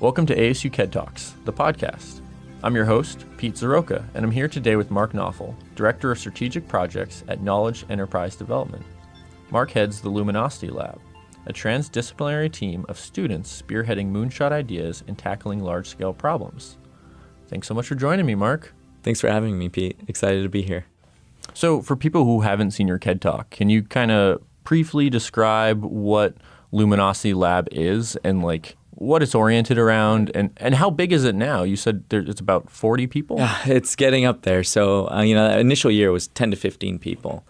Welcome to ASU KED Talks, the podcast. I'm your host, Pete Zrioka, and I'm here today with Mark Naufel, Director of Strategic Projects at Knowledge Enterprise Development. Mark heads the Luminosity Lab, a transdisciplinary team of students spearheading moonshot ideas and tackling large scale problems. Thanks so much for joining me, Mark. Thanks for having me, Pete. Excited to be here. So, for people who haven't seen your KED Talk, can you kind of briefly describe what Luminosity Lab is and like what it's oriented around and, and how big is it now? You said there, it's about 40 people? Yeah, it's getting up there. So, uh, you know, the initial year was 10 to 15 people.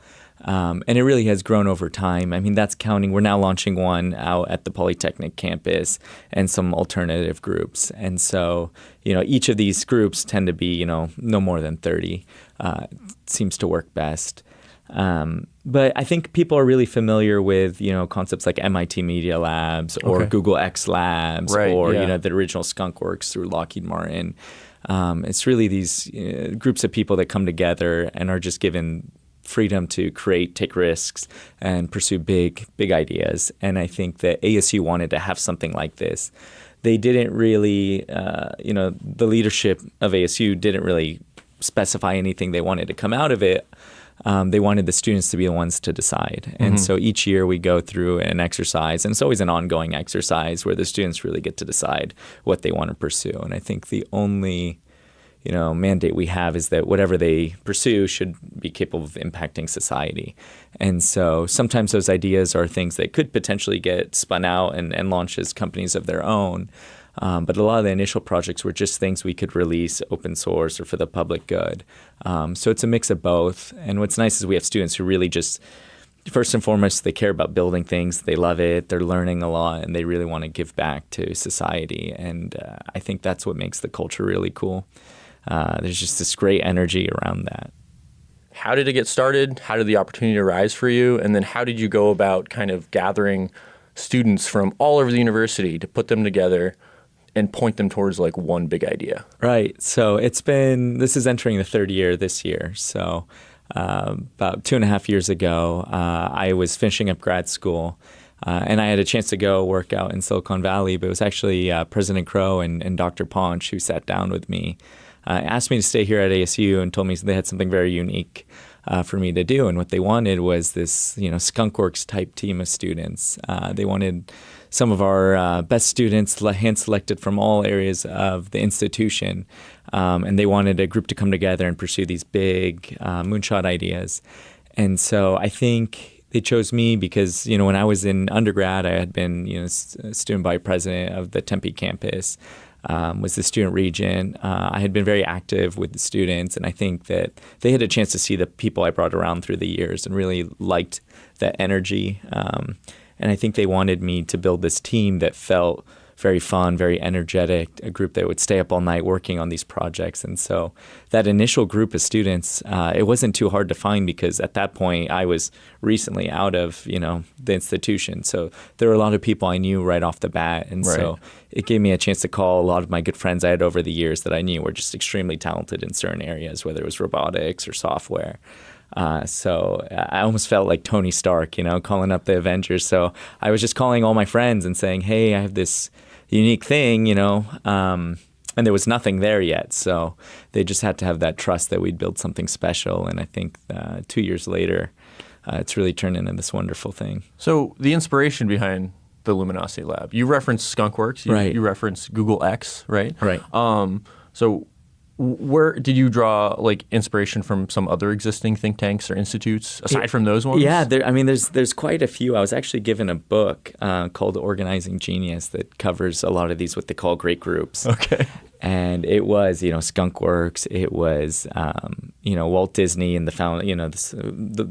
Um, and it really has grown over time. I mean, that's counting. We're now launching one out at the Polytechnic campus and some alternative groups. And so, you know, each of these groups tend to be, you know, no more than 30. Uh, seems to work best. Um, but I think people are really familiar with you know concepts like MIT Media Labs or okay. Google X Labs right, or yeah. you know the original Skunk Works through Lockheed Martin. Um, it's really these uh, groups of people that come together and are just given freedom to create, take risks, and pursue big, big ideas. And I think that ASU wanted to have something like this. They didn't really, uh, you know, the leadership of ASU didn't really specify anything they wanted to come out of it um, they wanted the students to be the ones to decide. And mm-hmm. so each year we go through an exercise, and it's always an ongoing exercise where the students really get to decide what they want to pursue. And I think the only you know mandate we have is that whatever they pursue should be capable of impacting society. And so sometimes those ideas are things that could potentially get spun out and, and launched as companies of their own. Um, but a lot of the initial projects were just things we could release open source or for the public good. Um, so it's a mix of both. And what's nice is we have students who really just, first and foremost, they care about building things. They love it. They're learning a lot, and they really want to give back to society. And uh, I think that's what makes the culture really cool. Uh, there's just this great energy around that. How did it get started? How did the opportunity arise for you? And then how did you go about kind of gathering students from all over the university to put them together and point them towards like one big idea. Right. So it's been this is entering the third year this year. So uh, about two and a half years ago, uh, I was finishing up grad school. Uh, and I had a chance to go work out in Silicon Valley, but it was actually uh, President Crow and, and, Dr. Panch who sat down with me, uh, asked me to stay here at ASU, and told me they had something very unique uh, for me to do. And what they wanted was this, you know, Skunkworks type team of students. they wanted some of our uh, best students, hand selected from all areas of the institution. Um, and they wanted a group to come together and pursue these big uh, moonshot ideas. And so I think they chose me because, you know, when I was in undergrad, I had been, you know, student vice president of the Tempe campus. Um, was the student regent. Uh, I had been very active with the students, and I think that they had a chance to see the people I brought around through the years and really liked that energy. Um, and I think they wanted me to build this team that felt very fun, very energetic, a group that would stay up all night working on these projects. And so that initial group of students, uh, it wasn't too hard to find because at that point I was recently out of, you know, the institution. So there were a lot of people I knew right off the bat. And right. so it gave me a chance to call a lot of my good friends I had over the years that I knew were just extremely talented in certain areas, whether it was robotics or software. Uh, so I almost felt like Tony Stark, you know, calling up the Avengers. So I was just calling all my friends and saying, "Hey, I have this unique thing," you know. Um, and there was nothing there yet, so they just had to have that trust that we'd build something special. And I think uh, two years later, uh, it's really turned into this wonderful thing. So the inspiration behind the Luminosity Lab, you referenced Skunkworks, you, right? You referenced Google X, right? Right. Um, so where did you draw like inspiration from some other existing think tanks or institutes aside from those ones? Yeah, there, I mean, there's there's quite a few. I was actually given a book uh, called Organizing Genius that covers a lot of these what they call great groups. Okay. And it was, you know, Skunkworks. It was, um, you know, Walt Disney and the found, you know, the, the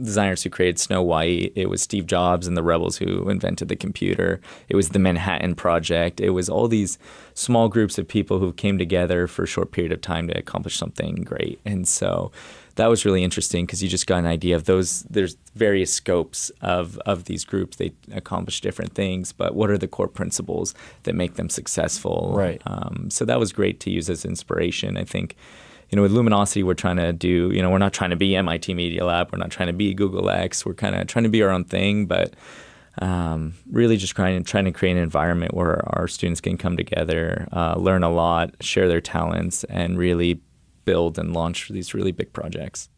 designers who created Snow White. It was Steve Jobs and the rebels who invented the computer. It was the Manhattan Project. It was all these small groups of people who came together for a short period of time to accomplish something great. And so that was really interesting because you just got an idea of those. There's various scopes of, of these groups. They accomplish different things, but what are the core principles that make them successful? Right. Um, so that was great to use as inspiration. I think you know, with Luminosity, we're trying to do, you know, we're not trying to be MIT Media Lab. We're not trying to be Google X. We're kind of trying to be our own thing, but um, really just trying, trying to create an environment where our students can come together, uh, learn a lot, share their talents, and really build and launch these really big projects.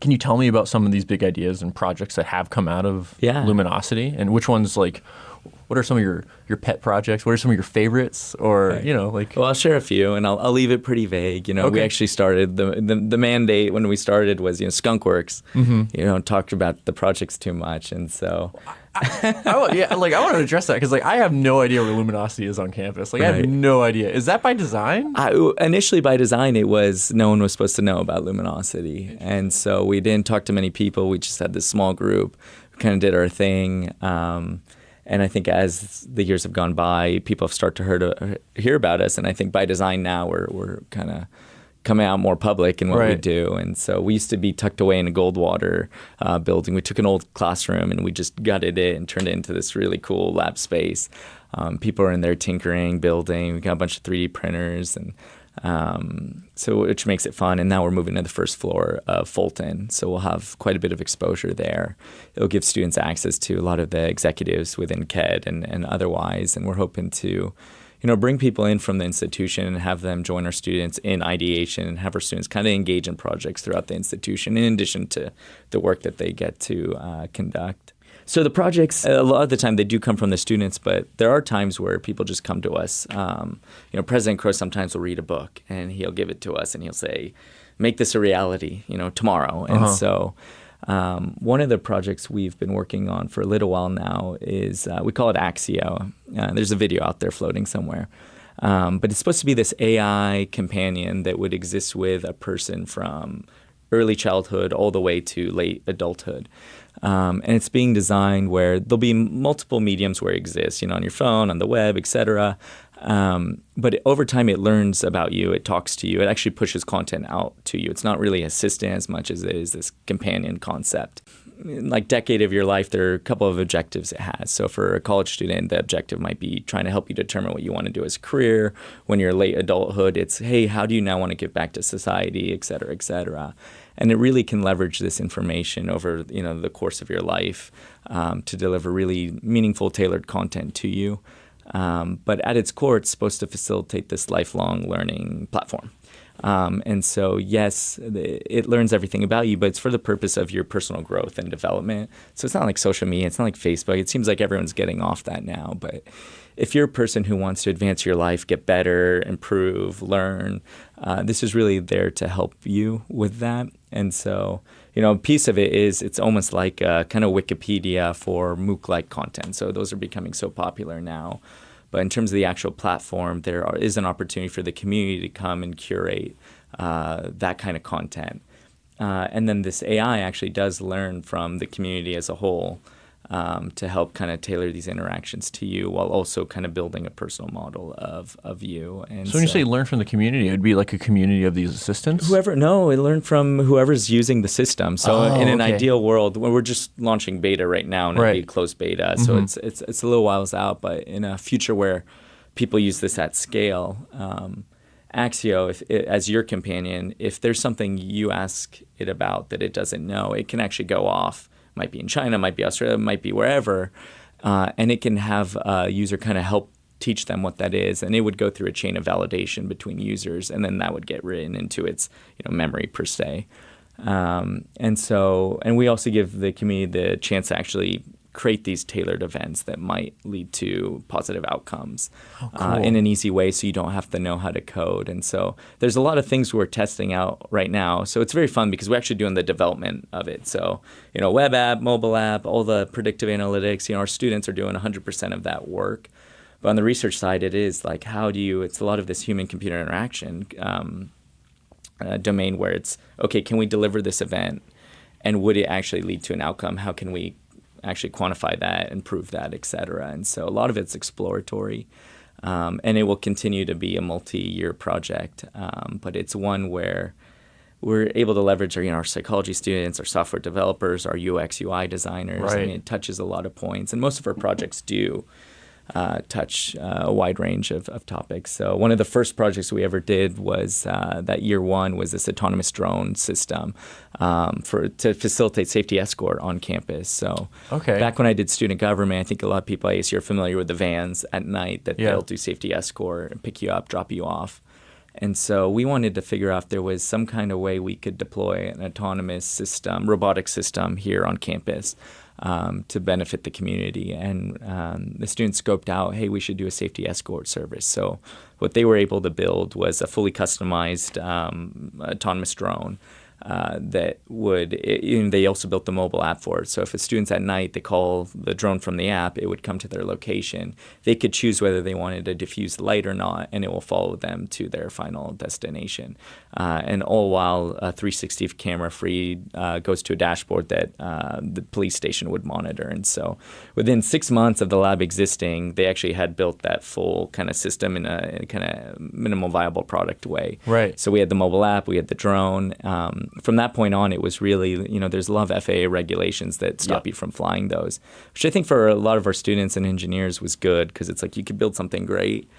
Can you tell me about some of these big ideas and projects that have come out of Yeah. Luminosity, and which ones like? What are some of your, your pet projects? What are some of your favorites? Or Right. you know, like Well, I'll share a few, and I'll, I'll leave it pretty vague. You know, we actually started the, the the mandate when we started was you know Skunkworks. Mm-hmm. You know, talked about the projects too much, and so I, wa- yeah, like I want to address that because like I have no idea where Luminosity is on campus. Like I have no idea. Is that by design? I, initially by design it was no one was supposed to know about luminosity and so we didn't talk to many people we just had this small group we kind of did our thing um, and i think as the years have gone by people have started to heard, hear about us and i think by design now we're, we're kind of coming out more public in what we do and so we used to be tucked away in a goldwater uh, building we took an old classroom and we just gutted it and turned it into this really cool lab space um, people are in there tinkering building we got a bunch of 3d printers and um, so which makes it fun. And now we're moving to the first floor of Fulton, so we'll have quite a bit of exposure there. It'll give students access to a lot of the executives within KED and, and otherwise. And we're hoping to, you know, bring people in from the institution and have them join our students in ideation and have our students kind of engage in projects throughout the institution, in addition to the work that they get to uh, conduct. So the projects, a lot of the time, they do come from the students, but there are times where people just come to us. Um, you know, President Crow sometimes will read a book and he'll give it to us and he'll say, "Make this a reality," you know, tomorrow. And Uh-huh. so, um, one of the projects we've been working on for a little while now is uh, we call it Axio. Uh, there's a video out there floating somewhere. Um, but it's supposed to be this AI companion that would exist with a person from early childhood all the way to late adulthood. Um, and it's being designed where there'll be multiple mediums where it exists, you know, on your phone, on the web, etc. Um, but over time, it learns about you. It talks to you. It actually pushes content out to you. It's not really assistant as much as it is this companion concept. In like decade of your life, there are a couple of objectives it has. So for a college student, the objective might be trying to help you determine what you want to do as a career. When you're late adulthood, it's hey, how do you now want to give back to society, et cetera, et cetera. And it really can leverage this information over you know the course of your life um, to deliver really meaningful, tailored content to you. Um, but at its core, it's supposed to facilitate this lifelong learning platform. Um, and so, yes, it learns everything about you, but it's for the purpose of your personal growth and development. So it's not like social media, it's not like Facebook. It seems like everyone's getting off that now. But if you're a person who wants to advance your life, get better, improve, learn, uh, this is really there to help you with that. And so, you know, a piece of it is it's almost like a kind of Wikipedia for MOOC like content. So those are becoming so popular now. But in terms of the actual platform, there are, is an opportunity for the community to come and curate uh, that kind of content. Uh, and then this AI actually does learn from the community as a whole um, to help kind of tailor these interactions to you while also kind of building a personal model of, of you. And So when you say learn from the community, it would be like a community of these assistants. Whoever, no, it learned from whoever's using the system. So Oh, in an okay. ideal world, well, we're just launching beta right now, and it'll be closed beta. So Mhm. it's it's it's a little whiles out. But in a future where people use this at scale, um, Axio, if as your companion, if there's something you ask it about that it doesn't know, it can actually go off. Might be in China, might be Australia, might be wherever, uh, and it can have a user kind of help teach them what that is, and it would go through a chain of validation between users, and then that would get written into its you know memory per se. Um, and so, and we also give the community the chance to actually create these tailored events that might lead to positive outcomes uh, in an easy way so you don't have to know how to code. And so there's a lot of things we're testing out right now. So it's very fun because we're actually doing the development of it. So, you know, web app, mobile app, all the predictive analytics, you know, our students are doing 100% of that work. But on the research side, it is like, how do you, it's a lot of this human computer interaction. Um, uh, domain where it's okay can we deliver this event and would it actually lead to an outcome how can we actually quantify that and prove that et cetera and so a lot of it's exploratory um, and it will continue to be a multi-year project um, but it's one where we're able to leverage our, you know, our psychology students, our software developers, our UX UI designers. I Right. mean, it touches a lot of points, and most of our projects do. Uh, touch uh, a wide range of, of topics. So one of the first projects we ever did was uh, that year one was this autonomous drone system um, for to facilitate safety escort on campus. So okay. back when I did student government, I think a lot of people at ASU are familiar with the vans at night that yeah. they'll do safety escort and pick you up, drop you off. And so we wanted to figure out if there was some kind of way we could deploy an autonomous system, robotic system here on campus um, to benefit the community. And um, the students scoped out, hey, we should do a safety escort service. So what they were able to build was a fully customized um, autonomous drone uh, that would, it, they also built the mobile app for it. So if a student's at night, they call the drone from the app, it would come to their location. They could choose whether they wanted a diffused light or not, and it will follow them to their final destination. Uh, and all while a 360 camera feed uh, goes to a dashboard that uh, the police station would monitor. And so within six months of the lab existing, they actually had built that full kind of system in a, a kind of minimal viable product way. Right. So we had the mobile app, we had the drone. Um, from that point on, it was really, you know, there's a lot of FAA regulations that stop you from flying those, which I think for a lot of our students and engineers was good because it's like you could build something great,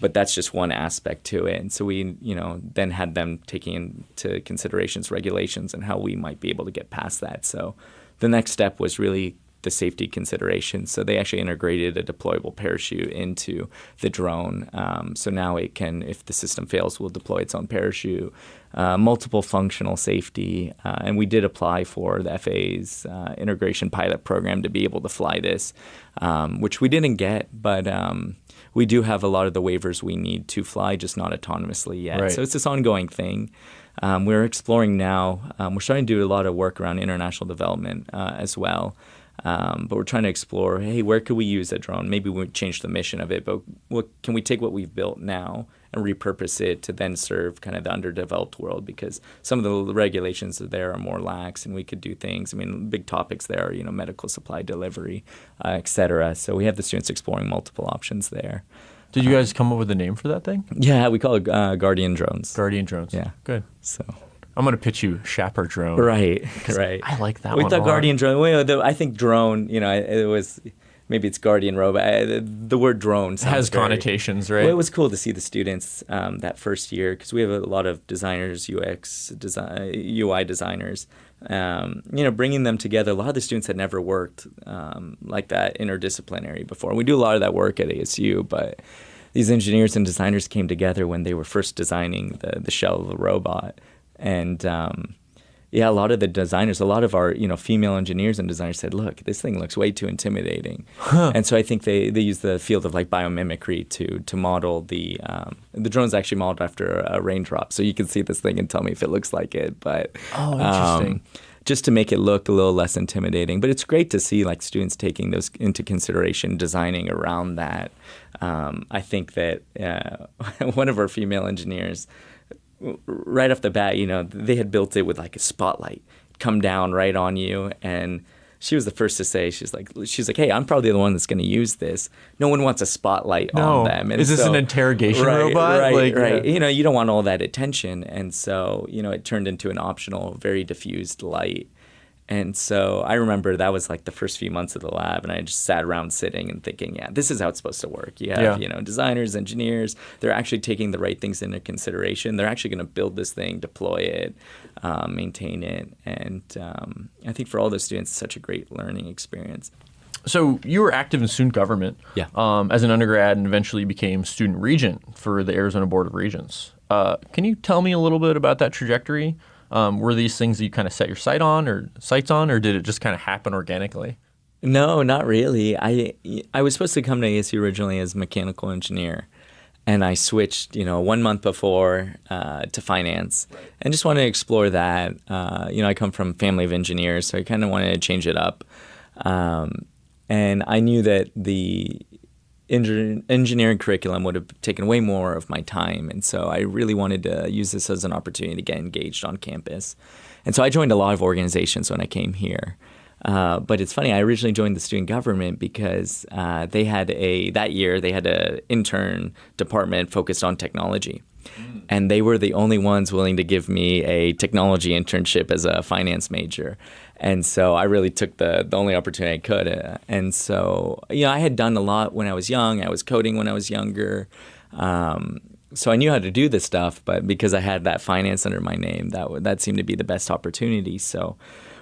but that's just one aspect to it. And so we, you know, then had them taking into considerations regulations and how we might be able to get past that. So the next step was really the safety considerations. So they actually integrated a deployable parachute into the drone. Um, so now it can, if the system fails, will deploy its own parachute. Uh, multiple functional safety, uh, and we did apply for the FAA's uh, integration pilot program to be able to fly this, um, which we didn't get, but um, we do have a lot of the waivers we need to fly, just not autonomously yet. Right. So it's this ongoing thing. Um, we're exploring now. Um, we're starting to do a lot of work around international development uh, as well. Um, but we're trying to explore, hey, where could we use a drone? Maybe we change the mission of it, but what, can we take what we've built now and repurpose it to then serve kind of the underdeveloped world? Because some of the regulations there are more lax, and we could do things. I mean, big topics there are, you know, medical supply delivery, uh, et cetera. So we have the students exploring multiple options there. Did you guys come up with a name for that thing? Yeah, we call it uh, Guardian drones. Guardian drones. Yeah. Good. So I'm going to pitch you Shapper drone. Right, right. I like that we thought Guardian drone. Well, the, I think drone. You know, it was maybe it's Guardian robot. I, the, the, word drone has very, connotations, right? Well, it was cool to see the students um, that first year because we have a lot of designers, UX design, UI designers. Um, you know, bringing them together. A lot of the students had never worked um, like that interdisciplinary before. We do a lot of that work at ASU, but these engineers and designers came together when they were first designing the, the shell of the robot and um, yeah, a lot of the designers, a lot of our you know female engineers and designers said, "Look, this thing looks way too intimidating," huh. and so I think they, they use the field of like biomimicry to to model the um, the drone's actually modeled after a raindrop, so you can see this thing and tell me if it looks like it. But oh, interesting. Um, just to make it look a little less intimidating, but it's great to see like students taking those into consideration, designing around that. Um, I think that uh, one of our female engineers right off the bat, you know, they had built it with like a spotlight come down right on you and she was the first to say she's like she's like hey i'm probably the one that's going to use this. No one wants a spotlight no. on them. And is this so, an interrogation right, robot? right like, right. yeah. you know you don't want all that attention. And so you know it turned into an optional very diffused light and so I remember that was like the first few months of the lab, and I just sat around sitting and thinking, yeah, this is how it's supposed to work. You have, yeah. you know, designers, engineers, they're actually taking the right things into consideration. They're actually going to build this thing, deploy it, um, maintain it. And um, I think for all those students, it's such a great learning experience. So you were active in student government yeah. um, as an undergrad and eventually became student regent for the Arizona Board of Regents. Uh, can you tell me a little bit about that trajectory? Um, were these things you kind of set your sight on or sights on, or did it just kind of happen organically? No, not really. I I was supposed to come to ASU originally as mechanical engineer, and I switched, you know, one month before uh, to finance, and just wanted to explore that. Uh, you know, I come from family of engineers, so I kind of wanted to change it up. Um, and I knew that the engineering curriculum would have taken way more of my time. And so I really wanted to use this as an opportunity to get engaged on campus. And so I joined a lot of organizations when I came here. Uh, but it's funny. I originally joined the student government because uh, they had a that year they had an intern department focused on technology, mm. and they were the only ones willing to give me a technology internship as a finance major. And so I really took the, the only opportunity I could. Uh, and so, you know, I had done a lot when I was young. I was coding when I was younger. Um, so I knew how to do this stuff, but because I had that finance under my name, that that seemed to be the best opportunity. So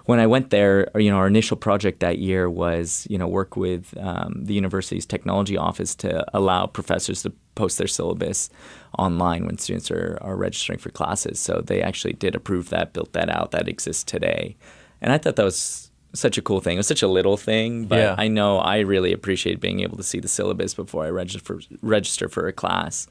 when I went there, you know, our initial project that year was, you know, work with um, the university's technology office to allow professors to post their syllabus online when students are, are registering for classes. So they actually did approve that, built that out, that exists today. And I thought that was such a cool thing. It was such a little thing, but Yeah. I know I really appreciate being able to see the syllabus before I register for, register for a class.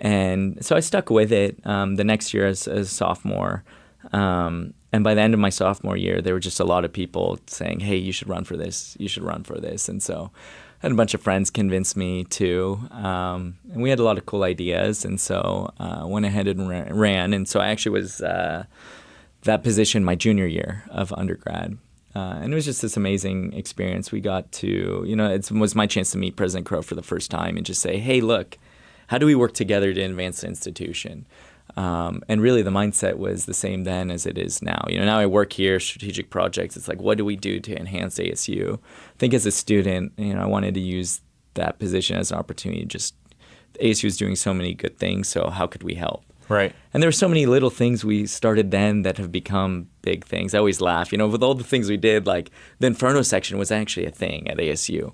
And so I stuck with it um, the next year as, as a sophomore. Um, and by the end of my sophomore year, there were just a lot of people saying, hey, you should run for this. You should run for this. And so I had a bunch of friends convince me to. Um, and we had a lot of cool ideas. And so uh, went ahead and ran. And so I actually was uh, that position my junior year of undergrad. Uh, and it was just this amazing experience. We got to, you know, it was my chance to meet President Crow for the first time and just say, hey, look, how do we work together to advance the institution? Um, and really, the mindset was the same then as it is now. You know, now I work here, strategic projects. It's like, what do we do to enhance ASU? I think as a student, you know, I wanted to use that position as an opportunity. Just ASU is doing so many good things, so how could we help? Right. And there were so many little things we started then that have become big things. I always laugh, you know, with all the things we did. Like the Inferno section was actually a thing at ASU,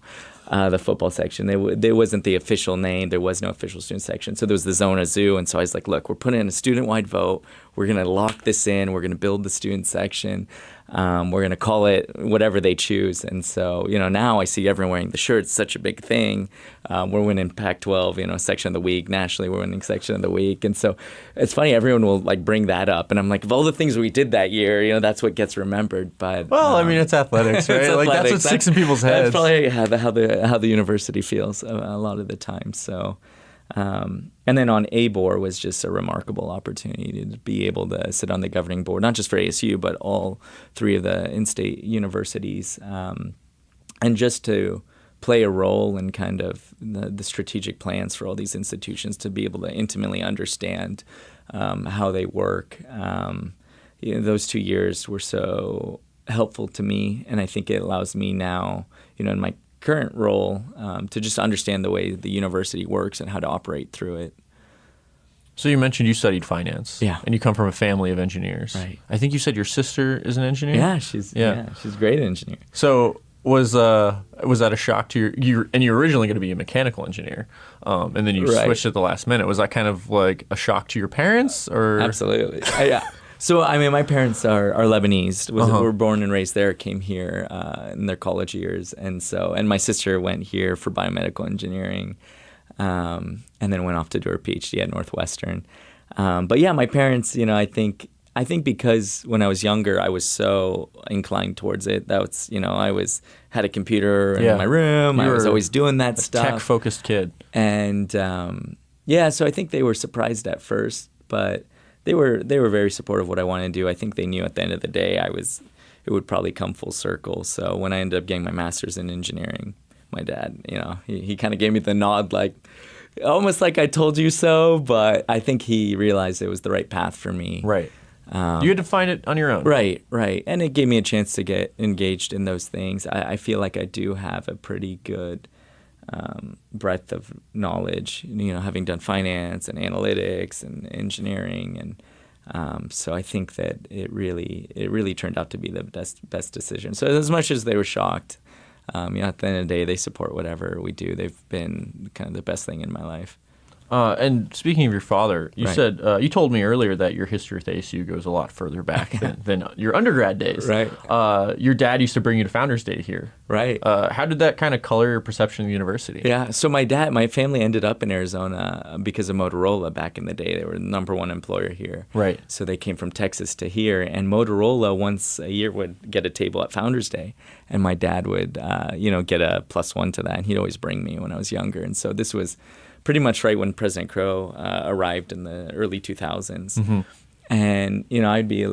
uh, the football section. They w- there wasn't the official name. There was no official student section. So there was the Zona Zoo. And so I was like, look, we're putting in a student-wide vote. We're going to lock this in. We're going to build the student section. Um, we're going to call it whatever they choose. And so, you know, now I see everyone wearing the shirts. Such a big thing. Um, we're winning Pac-12, you know, section of the week. Nationally, we're winning section of the week. And so it's funny. Everyone will like bring that up, and I'm like, of all the things we did that year, you know, that's what gets remembered. But Well, I um, mean, it's athletics, right? it's like that's what sticks in people's heads. That's probably how the how the, how the university feels a, a lot of the time. So, um, and then on ABOR was just a remarkable opportunity to be able to sit on the governing board, not just for ASU, but all three of the in-state universities, um, and just to play a role in kind of the, the strategic plans for all these institutions to be able to intimately understand um, how they work. Um, you know, those two years were so helpful to me, and I think it allows me now, you know, in my current role, um, to just understand the way the university works and how to operate through it. So you mentioned you studied finance. Yeah. And you come from a family of engineers. Right. I think you said your sister is an engineer. Yeah, she's Yeah. yeah, she's a great engineer. So was uh was that a shock to your you and you were originally going to be a mechanical engineer, um, and then you Right. switched at the last minute. Was that kind of like a shock to your parents or Absolutely. Yeah. So I mean, my parents are, are Lebanese. Was Uh-huh. were born and raised there. Came here uh, in their college years, and so and my sister went here for biomedical engineering, um, and then went off to do her PhD at Northwestern. Um, but yeah, my parents. You know, I think I think because when I was younger, I was so inclined towards it. That was you know I was had a computer Yeah. in my room. You I was always doing that stuff tech focused kid? and um, yeah, so I think they were surprised at first, but they were they were very supportive of what I wanted to do. I think they knew at the end of the day I was it would probably come full circle. So when I ended up getting my master's in engineering, my dad, you know, he, he kind of gave me the nod, like almost like I told you so. But I think he realized it was the right path for me. Right. Um, you had to find it on your own. Right, right. And it gave me a chance to get engaged in those things. I, I feel like I do have a pretty good um, breadth of knowledge, you know, having done finance and analytics and engineering. And um, so I think that it really, it really turned out to be the best, best decision. So as much as they were shocked, um, you know, at the end of the day, they support whatever we do. They've been kind of the best thing in my life. Uh, and speaking of your father, you Right. said uh, you told me earlier that your history with ASU goes a lot further back than, than your undergrad days. Right. Uh, your dad used to bring you to Founders Day here. Right. Uh, how did that kind of color your perception of the university? Yeah. So my dad, my family ended up in Arizona because of Motorola back in the day. They were the number one employer here. Right. So they came from Texas to here, and Motorola once a year would get a table at Founders Day, and my dad would, uh, you know, get a plus one to that, and he'd always bring me when I was younger. And so this was pretty much right when President Crow uh, arrived in the early 2000s, and you know, I'd be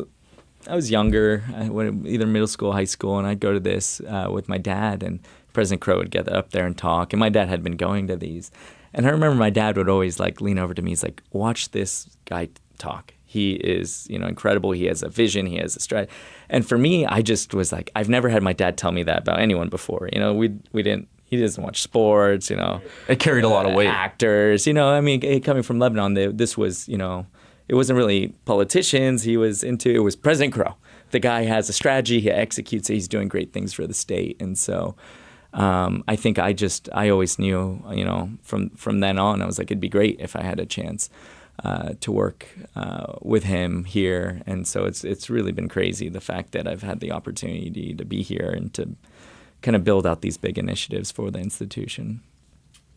I was younger, I went either middle school, high school, and I'd go to this uh, with my dad, and President Crow would get up there and talk, and my dad had been going to these, and I remember my dad would always like lean over to me. He's like, "Watch this guy talk. He is, you know, incredible. He has a vision. He has a strategy." And for me, I just was like, I've never had my dad tell me that about anyone before. You know, we we didn't. He doesn't watch sports. You know, It carried a lot of weight. actors. You know, I mean, eh, coming from Lebanon, they, this was, you know, it wasn't really politicians. He was into it was President Crow. The guy has a strategy. He executes it. He's doing great things for the state, and so. Um, I think I just I always knew you know from from then on I was like it'd be great if I had a chance uh, to work uh, with him here and so it's it's really been crazy the fact that I've had the opportunity to be here and to kind of build out these big initiatives for the institution.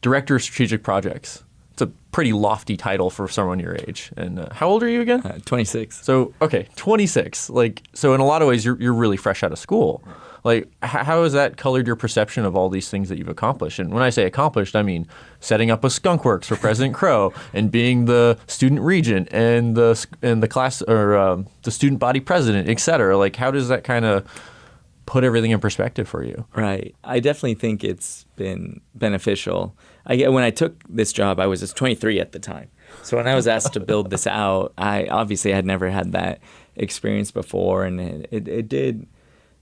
Director of Strategic Projects. It's a pretty lofty title for someone your age. And uh, how old are you again? Uh, 26. So okay, 26. Like so, in a lot of ways, you're you're really fresh out of school. Like, how has that colored your perception of all these things that you've accomplished? And when I say accomplished, I mean setting up a skunk works for President Crow and being the student regent and the and the class or um, the student body president, et cetera. Like, how does that kind of put everything in perspective for you? Right. I definitely think it's been beneficial. I, when I took this job, I was just 23 at the time. So when I was asked to build this out, I obviously had never had that experience before, and it, it, it did.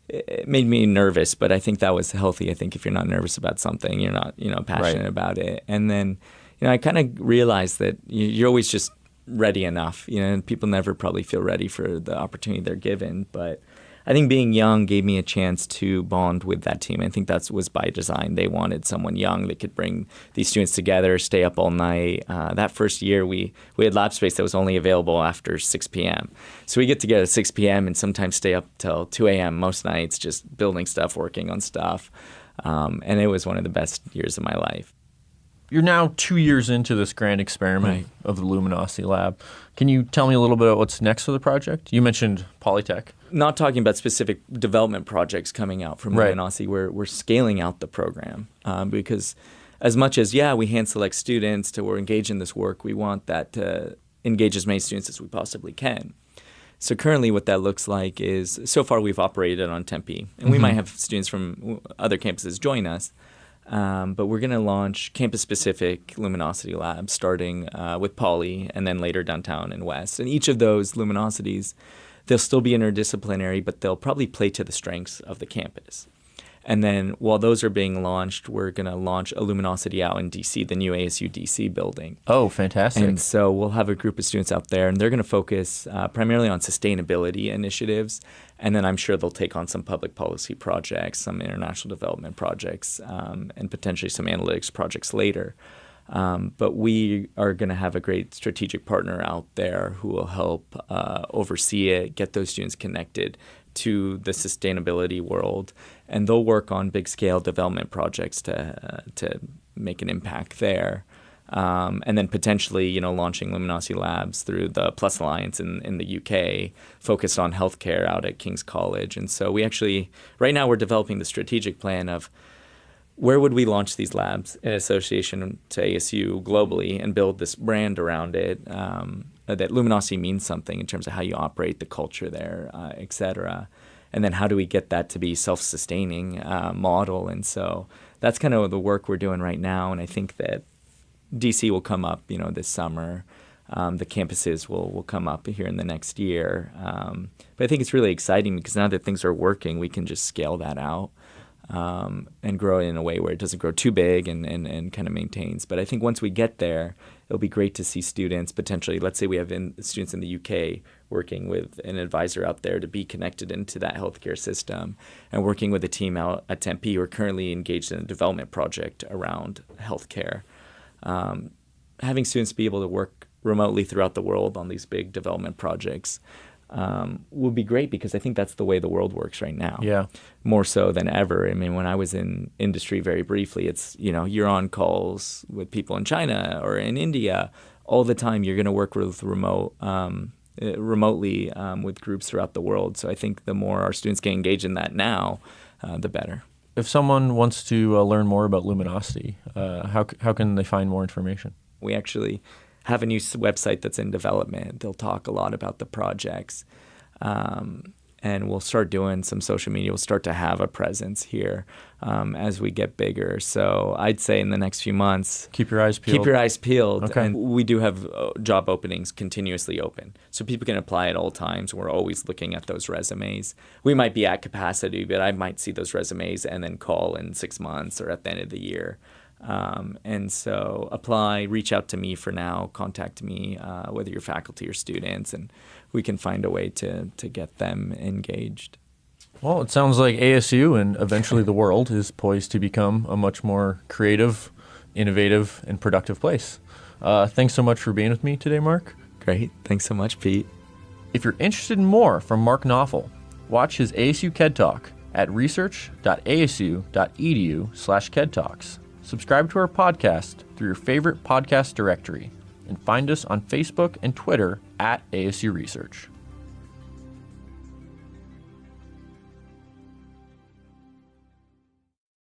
It made me nervous, but I think that was healthy. I think if you're not nervous about something, you're not, you know, passionate Right. about it. And then, you know, I kind of realized that you- you're always just ready enough. You know, and people never probably feel ready for the opportunity they're given, but I think being young gave me a chance to bond with that team. I think that was by design. They wanted someone young that could bring these students together, stay up all night. Uh, that first year, we we had lab space that was only available after 6 p.m. So we get together at 6 p.m. and sometimes stay up till 2 a.m. most nights, just building stuff, working on stuff. Um, and it was one of the best years of my life. You're now two years into this grand experiment Right. of the Luminosity Lab. Can you tell me a little bit about what's next for the project? You mentioned Polytech. not talking about specific development projects coming out from Right. Luminosity, we're, we're scaling out the program um, because as much as, yeah, we hand select students to or engage in this work, we want that to engage as many students as we possibly can. So currently what that looks like is, so far we've operated on Tempe, and we might have students from other campuses join us, um, but we're going to launch campus-specific Luminosity labs, starting uh, with Poly, and then later downtown and West. And each of those Luminosities, they'll still be interdisciplinary, but they'll probably play to the strengths of the campus. And then while those are being launched, we're going to launch a Luminosity out in DC, the new ASU DC building. Oh, fantastic. And so we'll have a group of students out there, and they're going to focus uh, primarily on sustainability initiatives. And then I'm sure they'll take on some public policy projects, some international development projects, um, and potentially some analytics projects later. Um, but we are going to have a great strategic partner out there who will help uh, oversee it, get those students connected to the sustainability world, and they'll work on big scale development projects to uh, to make an impact there. Um, and then potentially, you know, launching Luminosity Labs through the Plus Alliance in, in the UK, focused on healthcare out at King's College. And so we actually, right now, we're developing the strategic plan of where would we launch these labs in association to ASU globally and build this brand around it um, that luminosity means something in terms of how you operate the culture there, uh, et cetera. And then how do we get that to be self-sustaining uh, model? And so that's kind of the work we're doing right now. And I think that DC will come up, you know, this summer. Um, the campuses will, will come up here in the next year. Um, but I think it's really exciting because now that things are working, we can just scale that out um, and grow it in a way where it doesn't grow too big and, and, and kind of maintains. But I think once we get there, it'll be great to see students potentially, let's say we have in, students in the UK working with an advisor out there to be connected into that healthcare system and working with a team out at Tempe who are currently engaged in a development project around healthcare. Um, having students be able to work remotely throughout the world on these big development projects um, would be great because I think that's the way the world works right now. Yeah. More so than ever. I mean, when I was in industry very briefly, it's, you know, you're on calls with people in China or in India all the time. You're going to work with remote, um, remotely um, with groups throughout the world. So I think the more our students get engaged in that now, uh, the better. If someone wants to uh, learn more about Luminosity, uh, how, how can they find more information? We actually have a new website that's in development. They'll talk a lot about the projects. Um, and we'll start doing some social media. We'll start to have a presence here um, as we get bigger. So I'd say in the next few months, keep your eyes peeled. Keep your eyes peeled. Okay. And we do have uh, job openings continuously open, so people can apply at all times. We're always looking at those resumes. We might be at capacity, but I might see those resumes and then call in six months or at the end of the year. Um, and so apply, reach out to me for now, contact me, uh, whether you're faculty or students, and we can find a way to, to get them engaged. Well, it sounds like ASU and eventually the world is poised to become a much more creative, innovative, and productive place. Uh, thanks so much for being with me today, Mark. Great. Thanks so much, Pete. If you're interested in more from Mark Naufel, watch his ASU KED Talk at research.asu.edu slash KEDTalks. Subscribe to our podcast through your favorite podcast directory and find us on Facebook and Twitter at ASU Research.